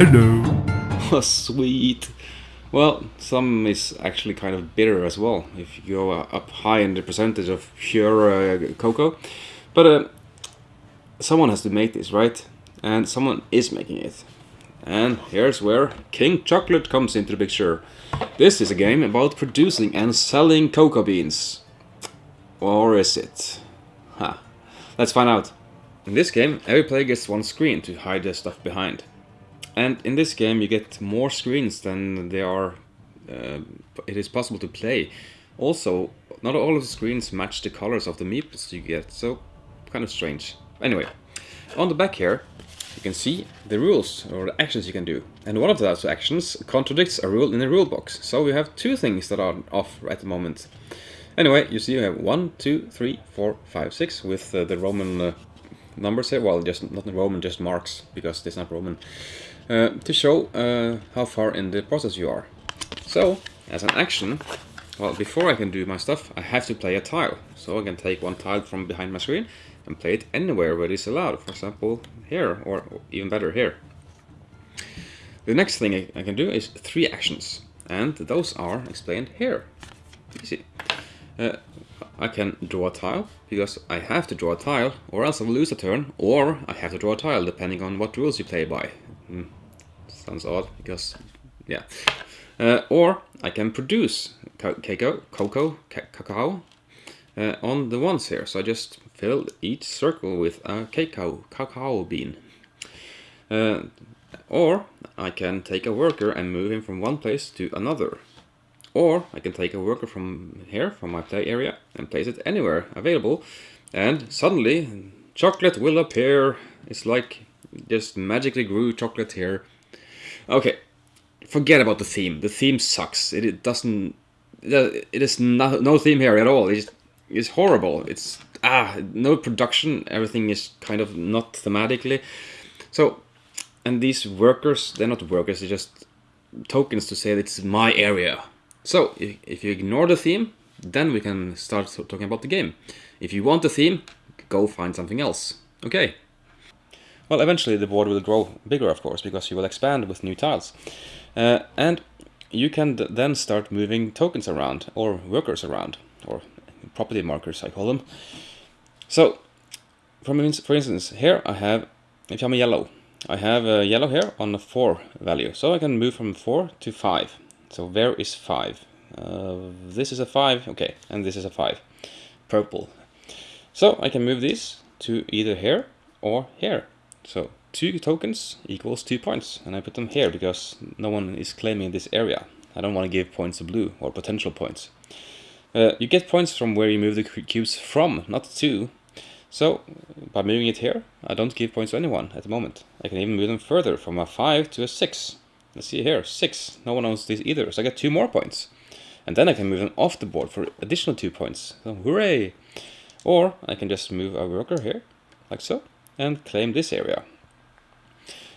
Hello. Oh, sweet. Well, some is actually kind of bitter as well, if you go up high in the percentage of pure uh, cocoa. But uh, someone has to make this, right? And someone is making it. And here's where King Chocolate comes into the picture. This is a game about producing and selling cocoa beans. Or is it? Ha. Let's find out. In this game, every player gets one screen to hide their stuff behind. And in this game you get more screens than there are uh, it is possible to play. Also, not all of the screens match the colors of the meeples you get, so kind of strange. Anyway, on the back here you can see the rules or the actions you can do. And one of those actions contradicts a rule in the rule box. So we have two things that are off at the moment. Anyway, you see you have one, two, three, four, five, six with uh, the Roman uh, numbers here. Well, just not Roman, just marks because it's not Roman. Uh, to show uh, how far in the process you are. So, as an action, well, before I can do my stuff, I have to play a tile. So I can take one tile from behind my screen and play it anywhere where it is allowed. For example, here, or even better, here. The next thing I, can do is three actions, and those are explained here. Easy. Uh, I can draw a tile, because I have to draw a tile, or else I will lose a turn, or I have to draw a tile, depending on what rules you play by. Mm, sounds odd, because, yeah. Uh, or I can produce cacao, cocoa, cacao uh, on the ones here. So I just fill each circle with a cacao, cacao bean. Uh, or I can take a worker and move him from one place to another. Or I can take a worker from here, from my play area, and place it anywhere available. And suddenly, chocolate will appear. It's like just magically grew chocolate here. Okay, forget about the theme. The theme sucks. It, it doesn't. It is no, no theme here at all. It's it's horrible. It's ah no production. Everything is kind of not thematically. So, and these workers, they're not workers. They're just tokens to say it's my area. So if you ignore the theme, then we can start talking about the game. If you want the theme, go find something else. Okay. Well, eventually the board will grow bigger, of course, because you will expand with new tiles. Uh, and you can then start moving tokens around, or workers around, or property markers, I call them. So, for instance, here I have, if I'm a yellow, I have a yellow here on a 4 value. So I can move from 4 to 5. So where is 5? Uh, this is a 5, okay, and this is a 5. Purple. So I can move these to either here or here. So two tokens equals two points, and I put them here because no one is claiming this area. I don't want to give points to blue, or potential points. Uh, you get points from where you move the cubes from, not to. So, by moving it here, I don't give points to anyone at the moment. I can even move them further, from a 5 to a 6. Let's see here, 6. No one owns this either, so I get 2 more points. And then I can move them off the board for additional 2 points. So, hooray! Or I can just move a worker here, like so and claim this area.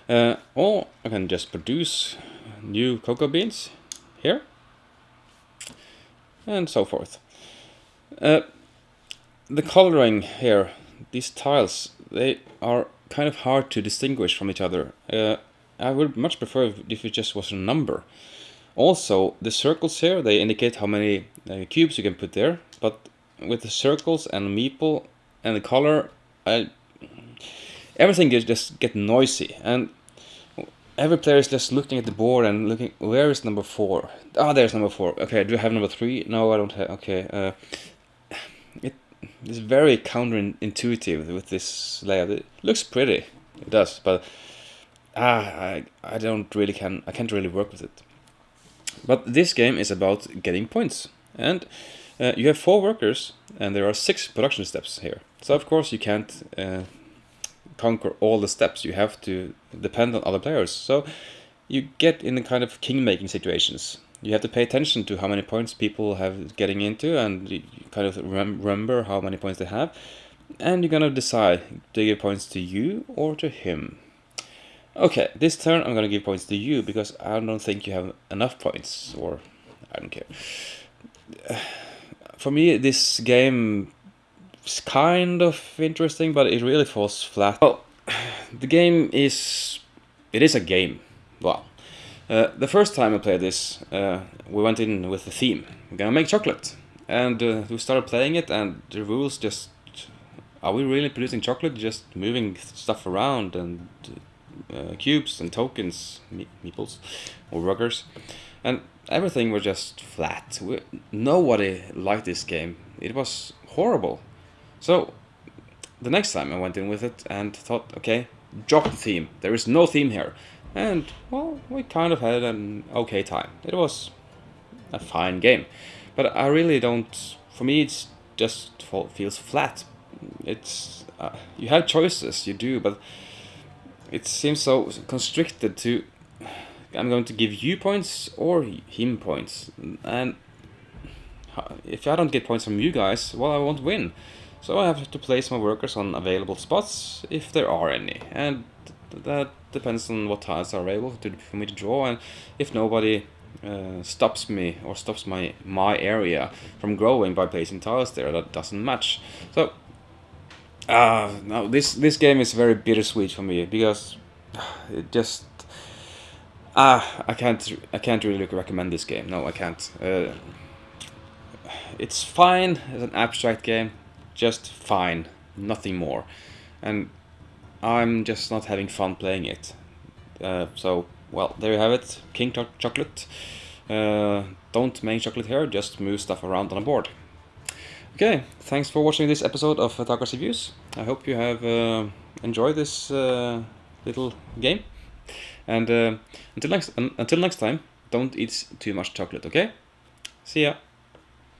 Uh, or I can just produce new cocoa beans here and so forth. Uh, the coloring here, these tiles, they are kind of hard to distinguish from each other. Uh, I would much prefer if it just was a number. Also, the circles here, they indicate how many uh, cubes you can put there, but with the circles and meeple and the color, I everything is just get noisy and every player is just looking at the board and looking where is number four? Ah oh, there's number four. Okay do I have number three? No I don't have okay uh, it is very counterintuitive with this layout. It looks pretty it does but ah I, I don't really can I can't really work with it. But this game is about getting points and uh, you have four workers and there are six production steps here. So of course you can't uh, conquer all the steps. You have to depend on other players. So you get in the kind of king-making situations. You have to pay attention to how many points people have getting into and you kind of remember how many points they have. And you're gonna decide, do I give points to you or to him? Okay, this turn I'm gonna give points to you because I don't think you have enough points, or I don't care. For me, this game it's kind of interesting, but it really falls flat. Well, the game is... It is a game. Uh, the first time I played this, uh, we went in with the theme. We're gonna make chocolate, and uh, we started playing it, and the rules just are we really producing chocolate? Just moving stuff around and uh, cubes and tokens, me meeples or workers, and everything was just flat. We, nobody liked this game. It was horrible. So the next time I went in with it and thought, okay, drop the theme. There is no theme here. And, well, we kind of had an okay time. It was a fine game. But I really don't, for me it's just feels flat. It's, uh, you have choices, you do, but it seems so constricted to, I'm going to give you points or him points. And if I don't get points from you guys, well, I won't win. So I have to place my workers on available spots, if there are any. And that depends on what tiles are available to, for me to draw, and if nobody uh, stops me or stops my my area from growing by placing tiles there that doesn't match. So, uh, now this this game is very bittersweet for me because it just ah uh, I can't I can't really recommend this game. No, I can't. Uh, it's fine as an abstract game, just fine, nothing more, and I'm just not having fun playing it. Uh, so, well, there you have it. King Chocolate. Uh, don't make chocolate here, just move stuff around on a board. Okay, thanks for watching this episode of Takas Reviews. I hope you have uh, enjoyed this uh, little game. And uh, until next until next time, don't eat too much chocolate, okay? See ya!